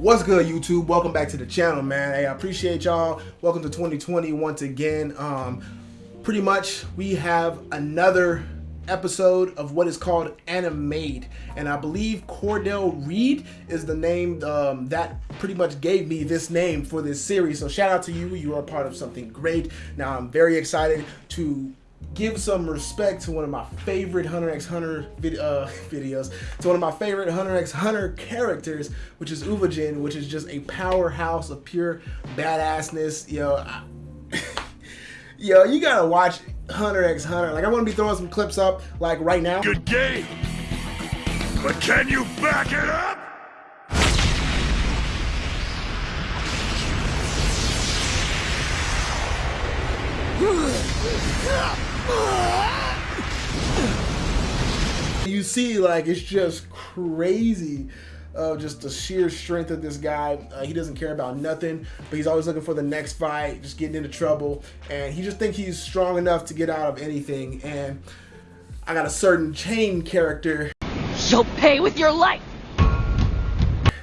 What's good, YouTube? Welcome back to the channel, man. Hey, I appreciate y'all. Welcome to 2020 once again. Um, pretty much, we have another episode of what is called Animade, and I believe Cordell Reed is the name um, that pretty much gave me this name for this series. So shout out to you. You are part of something great. Now I'm very excited to give some respect to one of my favorite Hunter x Hunter vid uh, videos, to one of my favorite Hunter x Hunter characters, which is Uvogin, which is just a powerhouse of pure badassness. Yo, I, yo, you gotta watch Hunter x Hunter. Like, I'm gonna be throwing some clips up, like right now. Good game, but can you back it up? You see, like, it's just crazy of uh, just the sheer strength of this guy. Uh, he doesn't care about nothing, but he's always looking for the next fight, just getting into trouble, and he just thinks he's strong enough to get out of anything. And I got a certain chain character. You'll pay with your life.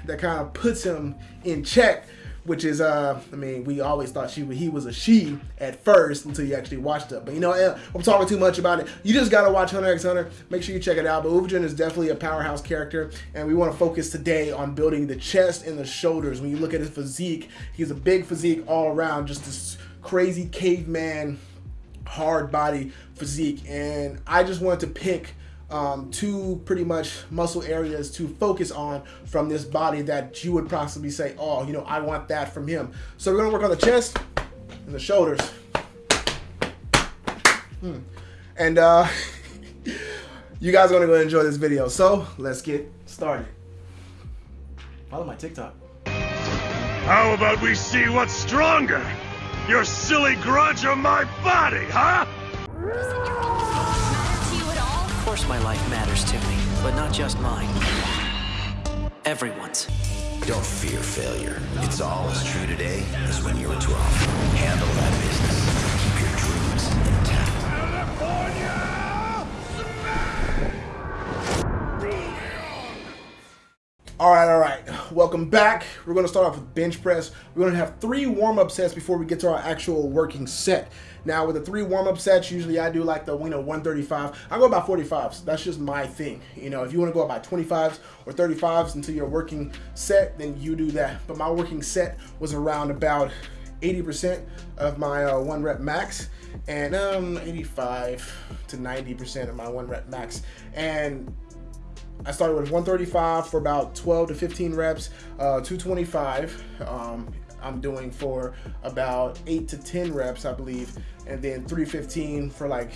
That kind of puts him in check which is uh I mean we always thought she he was a she at first until you actually watched it but you know eh, I'm talking too much about it. You just gotta watch Hunter x Hunter. Make sure you check it out. But Uvogin is definitely a powerhouse character and we want to focus today on building the chest and the shoulders. When you look at his physique he's a big physique all around just this crazy caveman hard body physique. And I just wanted to pick um, two pretty much muscle areas to focus on from this body that you would possibly say, oh, you know, I want that from him. So we're gonna work on the chest and the shoulders. Hmm. And uh, you guys are gonna go enjoy this video. So let's get started. Follow my TikTok. How about we see what's stronger? Your silly grudge or my body, huh? Course my life matters to me, but not just mine. Everyone's. Don't fear failure. It's all as true today as when you were 12. Handle that business. Keep your dreams intact. All right, all right. Welcome back. We're going to start off with bench press. We're going to have three warm-up sets before we get to our actual working set. Now with the three warm-up sets, usually I do like the you know 135. I go about 45s. That's just my thing. You know, if you want to go about 25s or 35s until your working set, then you do that. But my working set was around about 80% of my uh, one rep max and um 85 to 90% of my one rep max and I started with 135 for about 12 to 15 reps, uh, 225 um, I'm doing for about 8 to 10 reps, I believe, and then 315 for like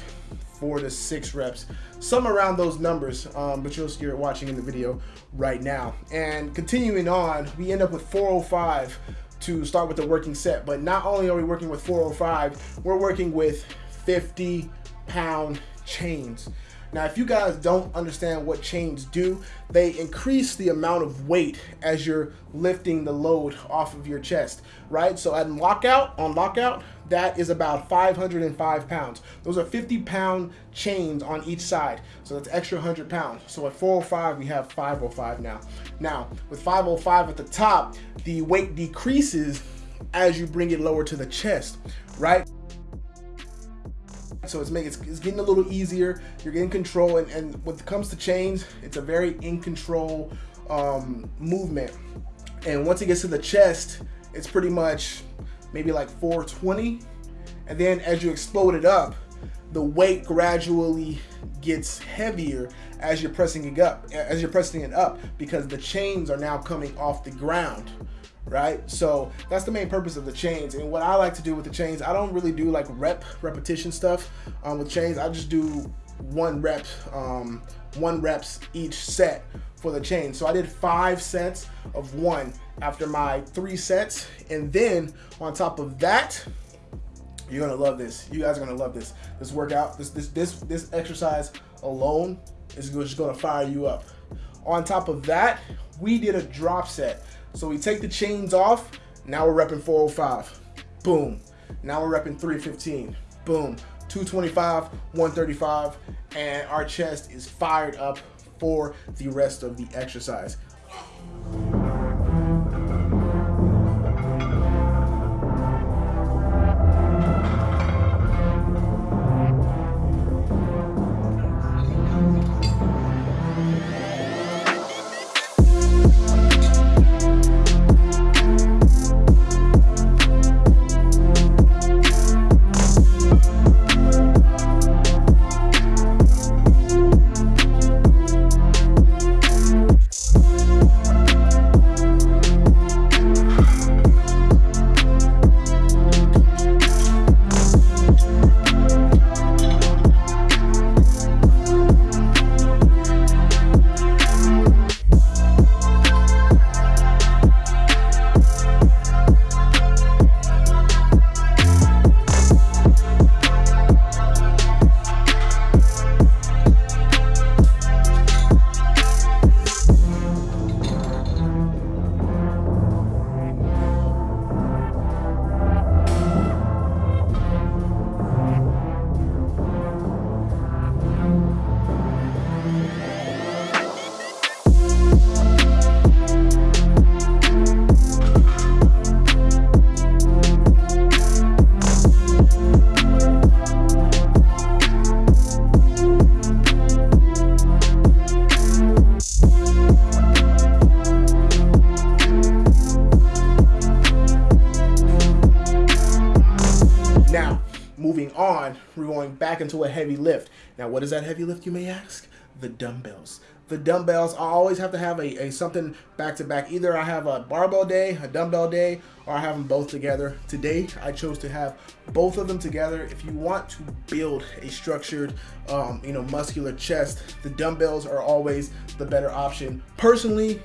4 to 6 reps, some around those numbers, um, but you'll see you're watching in the video right now. And continuing on, we end up with 405 to start with the working set, but not only are we working with 405, we're working with 50 pound chains. Now, if you guys don't understand what chains do, they increase the amount of weight as you're lifting the load off of your chest, right? So at lockout, on lockout, that is about 505 pounds. Those are 50 pound chains on each side. So that's extra 100 pounds. So at 405, we have 505 now. Now, with 505 at the top, the weight decreases as you bring it lower to the chest, right? So it's making it's, it's, getting a little easier. You're getting control, and, and when it comes to chains, it's a very in control um, movement. And once it gets to the chest, it's pretty much maybe like 420. And then as you explode it up, the weight gradually gets heavier as you're pressing it up, as you're pressing it up, because the chains are now coming off the ground right? So that's the main purpose of the chains. And what I like to do with the chains, I don't really do like rep repetition stuff um, with chains. I just do one rep, um, one reps each set for the chain. So I did five sets of one after my three sets. And then on top of that, you're gonna love this. You guys are gonna love this. This workout, this this this this exercise alone is just gonna fire you up. On top of that, we did a drop set. So we take the chains off. Now we're repping 405. Boom. Now we're repping 315. Boom. 225, 135, and our chest is fired up for the rest of the exercise. Moving on, we're going back into a heavy lift. Now, what is that heavy lift, you may ask? The dumbbells. The dumbbells, I always have to have a, a something back to back. Either I have a barbell day, a dumbbell day, or I have them both together. Today, I chose to have both of them together. If you want to build a structured, um, you know, muscular chest, the dumbbells are always the better option. Personally,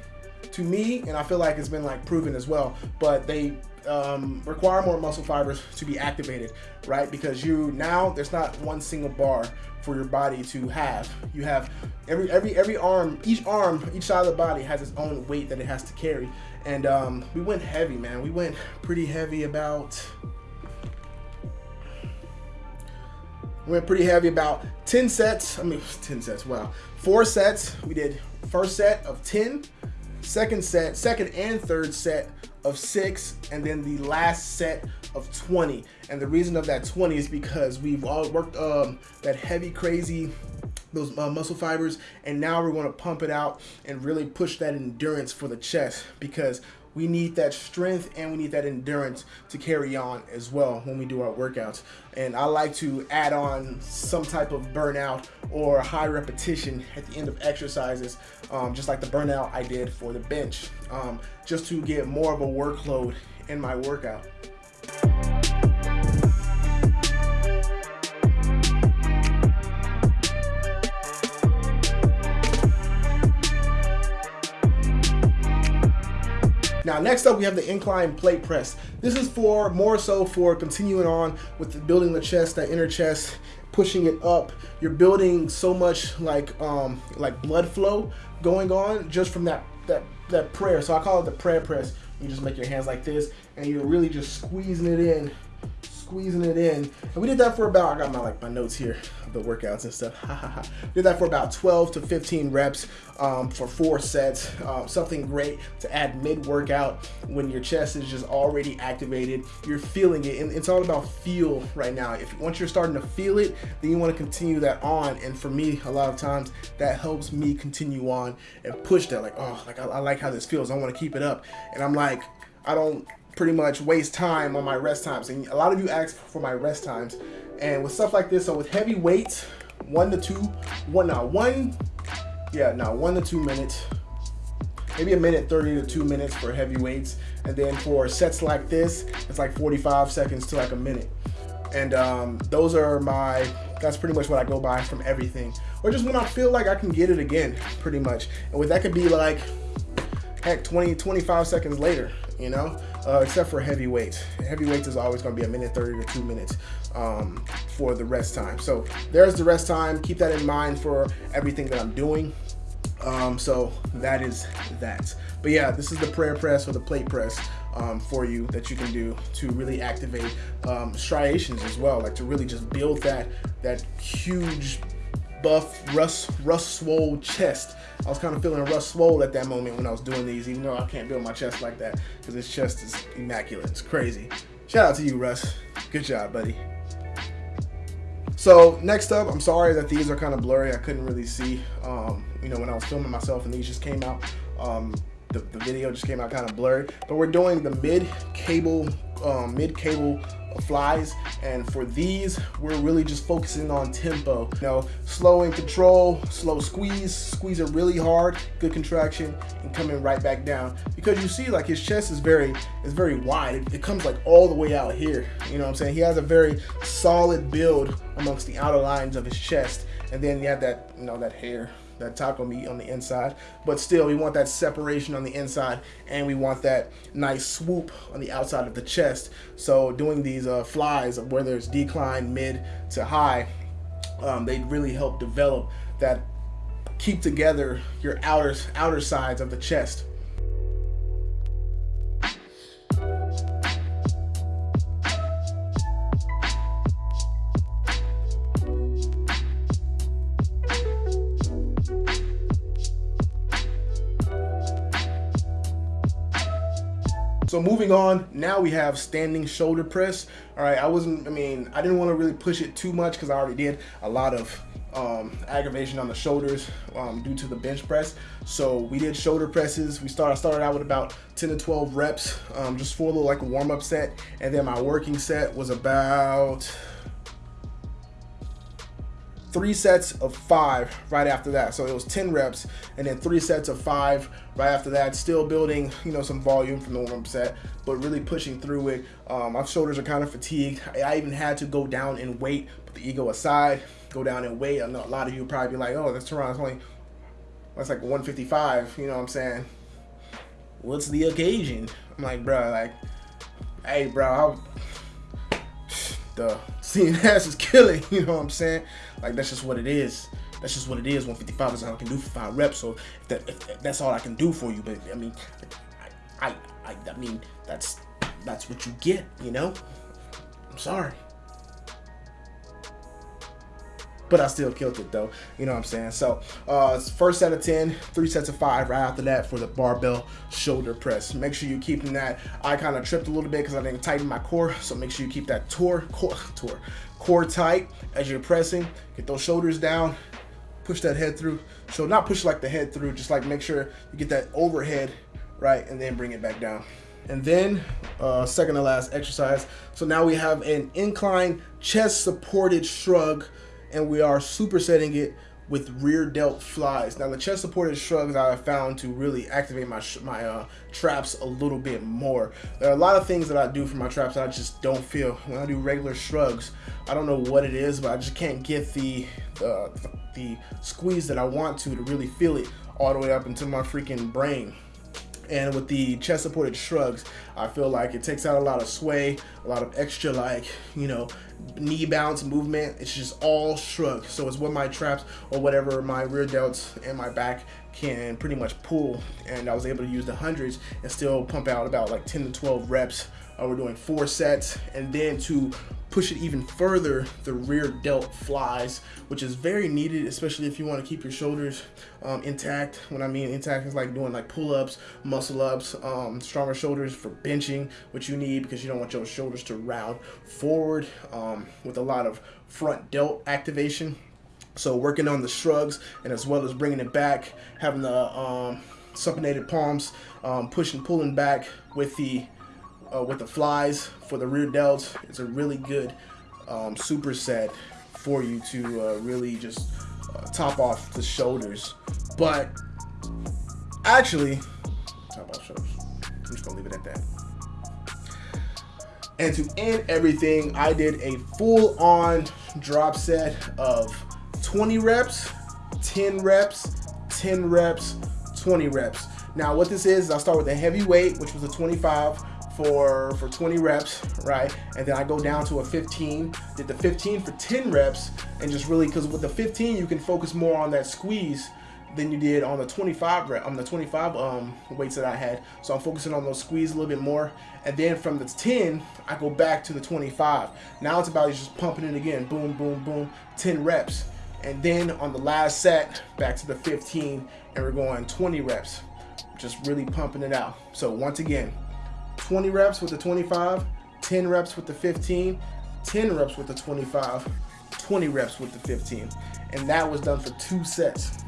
to me, and I feel like it's been like proven as well, but they um, require more muscle fibers to be activated, right? Because you now there's not one single bar for your body to have. You have every every every arm, each arm, each side of the body has its own weight that it has to carry. And um, we went heavy, man. We went pretty heavy about. We went pretty heavy about 10 sets. I mean, 10 sets, wow. Four sets. We did first set of 10, second set, second and third set of six, and then the last set of 20. And the reason of that 20 is because we've all worked um, that heavy, crazy, those uh, muscle fibers, and now we're going to pump it out and really push that endurance for the chest because we need that strength and we need that endurance to carry on as well when we do our workouts. And I like to add on some type of burnout or high repetition at the end of exercises, um, just like the burnout I did for the bench, um, just to get more of a workload in my workout. Now, next up, we have the incline plate press. This is for more so for continuing on with building the chest, that inner chest, pushing it up. You're building so much like um, like blood flow going on just from that that that prayer. So I call it the prayer press. You just make your hands like this, and you're really just squeezing it in squeezing it in. And we did that for about, I got my like my notes here the workouts and stuff. did that for about 12 to 15 reps um, for four sets. Uh, something great to add mid-workout when your chest is just already activated. You're feeling it, and it's all about feel right now. If once you're starting to feel it, then you want to continue that on. And for me, a lot of times that helps me continue on and push that. Like, oh, like I, I like how this feels. I want to keep it up. And I'm like, I don't pretty much waste time on my rest times. And a lot of you ask for my rest times. And with stuff like this, so with heavy weights, one to two, one now one, yeah, now one to two minutes, maybe a minute 30 to two minutes for heavy weights. And then for sets like this, it's like 45 seconds to like a minute. And um, those are my, that's pretty much what I go by from everything. Or just when I feel like I can get it again, pretty much. And with that could be like, heck, 20, 25 seconds later, you know? Uh, except for heavyweights. Heavyweights is always going to be a minute 30 to two minutes um, for the rest time. So there's the rest time. Keep that in mind for everything that I'm doing. Um, so that is that. But yeah, this is the prayer press or the plate press um, for you that you can do to really activate um, striations as well, like to really just build that that huge buff, rust, rust swole chest. I was kind of feeling rust swole at that moment when I was doing these, even though I can't build my chest like that because this chest is immaculate. It's crazy. Shout out to you, Russ. Good job, buddy. So next up, I'm sorry that these are kind of blurry. I couldn't really see, um, you know, when I was filming myself and these just came out. Um, the, the, video just came out kind of blurry. But we're doing the mid cable, um, mid cable flies. And for these we're really just focusing on tempo. You know slow and control slow squeeze. Squeeze it really hard good contraction and coming right back down. Because you see like his chest is very is very wide. It, it comes like all the way out here. You know what I'm saying? He has a very solid build amongst the outer lines of his chest. And then you have that you know that hair that taco meat on the inside. But still, we want that separation on the inside and we want that nice swoop on the outside of the chest. So doing these uh, flies, whether it's decline, mid to high, um, they really help develop that keep together your outer outer sides of the chest. So moving on, now we have standing shoulder press. All right, I wasn't, I mean, I didn't want to really push it too much because I already did a lot of um, aggravation on the shoulders um, due to the bench press. So we did shoulder presses. We started, started out with about 10 to 12 reps, um, just for a little like a warm up set. And then my working set was about three sets of five right after that. So it was 10 reps and then three sets of five right after that. Still building, you know, some volume from the warm set, but really pushing through it. Um, my shoulders are kind of fatigued. I even had to go down in weight, put the ego aside, go down in weight. I know a lot of you probably be like, oh, that's Toronto's only, that's like 155, you know what I'm saying? What's the occasion? I'm like, bro, like, hey, bro, I, the CNS is killing, you know what I'm saying? Like, that's just what it is. That's just what it is. 155 is all I can do for five reps. So if, that, if that's all I can do for you, but I mean, I, I, I, I mean, that's that's what you get, you know. I'm sorry but I still killed it though. You know what I'm saying? So uh, first set of 10, three sets of five right after that for the barbell shoulder press. Make sure you're keeping that. I kind of tripped a little bit because I didn't tighten my core. So make sure you keep that core, core, core tight as you're pressing. Get those shoulders down. Push that head through. So not push like the head through, just like make sure you get that overhead right and then bring it back down. And then uh, second to last exercise. So now we have an incline chest supported shrug and we are supersetting it with rear delt flies. Now the chest supported shrugs I have found to really activate my my uh, traps a little bit more. There are a lot of things that I do for my traps that I just don't feel. When I do regular shrugs, I don't know what it is, but I just can't get the, the squeeze that I want to to really feel it all the way up into my freaking brain. And with the chest supported shrugs, I feel like it takes out a lot of sway, a lot of extra like, you know, knee bounce movement. It's just all shrug. So it's what my traps or whatever my rear delts and my back can pretty much pull. And I was able to use the hundreds and still pump out about like 10 to 12 reps. Uh, we're doing four sets and then to push it even further, the rear delt flies, which is very needed, especially if you want to keep your shoulders um, intact. When I mean intact, it's like doing like pull-ups, muscle-ups, um, stronger shoulders for benching, which you need because you don't want your shoulders to round forward um, with a lot of front delt activation. So working on the shrugs and as well as bringing it back, having the um, supinated palms, um, pushing, pulling back with the uh, with the flies for the rear delts. It's a really good um, superset for you to uh, really just uh, top off the shoulders. But actually, top off shoulders. I'm just gonna leave it at that. And to end everything, I did a full-on drop set of 20 reps, 10 reps, 10 reps, 20 reps. Now what this is, I'll start with a heavy weight, which was a 25 for, for 20 reps, right? And then I go down to a 15, did the 15 for 10 reps, and just really, because with the 15, you can focus more on that squeeze than you did on the 25 rep, on the 25 um, weights that I had. So I'm focusing on those squeeze a little bit more. And then from the 10, I go back to the 25. Now it's about just pumping it again, boom, boom, boom, 10 reps. And then on the last set, back to the 15, and we're going 20 reps, just really pumping it out. So once again, 20 reps with the 25, 10 reps with the 15, 10 reps with the 25, 20 reps with the 15. And that was done for two sets.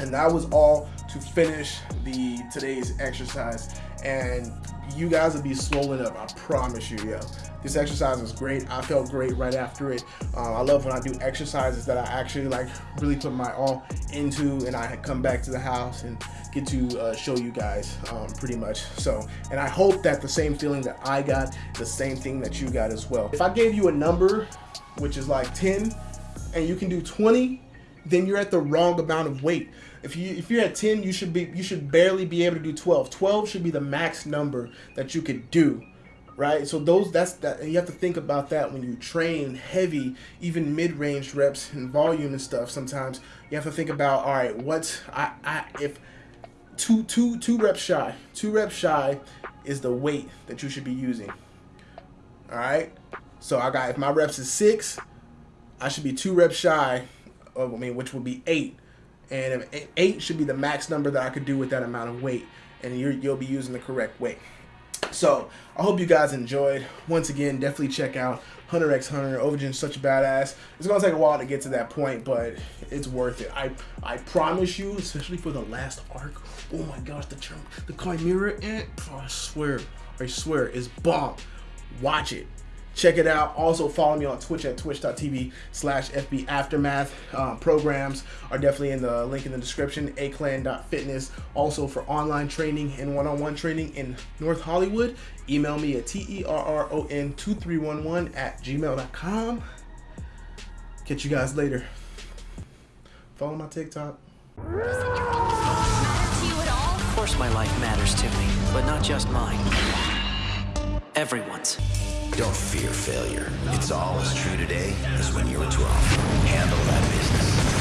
And that was all to finish the today's exercise. And you guys will be swollen up, I promise you, yo. This exercise was great. I felt great right after it. Uh, I love when I do exercises that I actually like really put my all into and I had come back to the house and get to uh, show you guys um, pretty much. So, and I hope that the same feeling that I got, the same thing that you got as well. If I gave you a number, which is like 10, and you can do 20, then you're at the wrong amount of weight. If you if you're at 10, you should be you should barely be able to do 12. 12 should be the max number that you could do right? So those that's that and you have to think about that when you train heavy, even mid-range reps and volume and stuff. Sometimes you have to think about all right, what's I I if two two two reps shy, two reps shy is the weight that you should be using. All right. So I got if my reps is six, I should be two reps shy I mean which would be eight. And eight should be the max number that I could do with that amount of weight, and you you'll be using the correct weight. So I hope you guys enjoyed. Once again, definitely check out Hunter x Hunter. Uvogin's such a badass. It's gonna take a while to get to that point, but it's worth it. I I promise you, especially for the last arc. Oh my gosh, the term, the Chimera Ant. Oh, I swear, I swear, is bomb. Watch it. Check it out. Also, follow me on Twitch at twitch.tv slash FB Aftermath. Uh, programs are definitely in the link in the description. aclan.fitness. Also, for online training and one on one training in North Hollywood, email me at T-E-R-R-O-N-2311 at gmail.com. Catch you guys later. Follow my TikTok. Of course my life matters to me, but not just mine. Everyone's. Don't fear failure. It's all as true today as when you were 12. Handle that business.